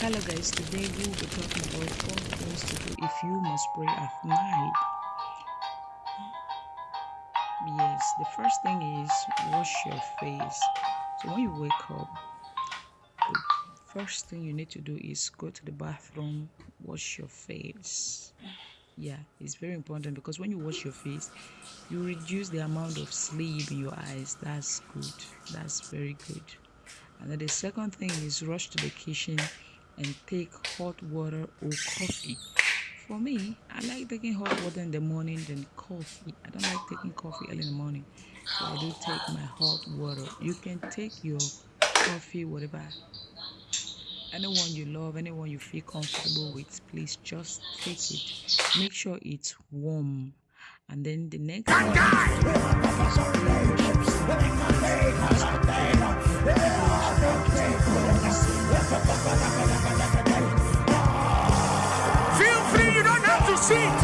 Hello guys, today we will be talking about four things to do if you must pray at night. Yes, the first thing is wash your face. So when you wake up, the first thing you need to do is go to the bathroom, wash your face. Yeah, it's very important because when you wash your face, you reduce the amount of sleep in your eyes. That's good. That's very good. And then the second thing is rush to the kitchen and take hot water or coffee. For me, I like taking hot water in the morning than coffee. I don't like taking coffee early in the morning. So I do take my hot water. You can take your coffee, whatever. Anyone you love, anyone you feel comfortable with, please just take it. Make sure it's warm. And then the next thing seat.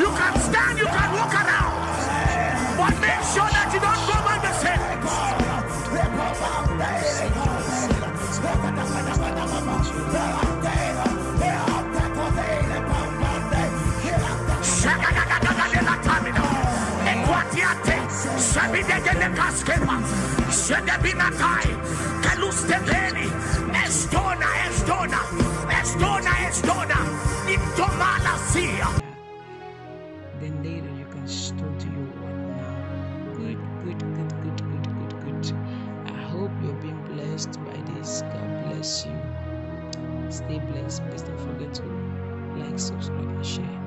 You can stand, you can walk around. But make sure that you don't go by the Kalusteveni, Estona, Estona, Estona, Estona, Then later you can start to your work now. Good, good, good, good, good, good, good. I hope you're being blessed by this. God bless you. Stay blessed. Please don't forget to like, subscribe, and share.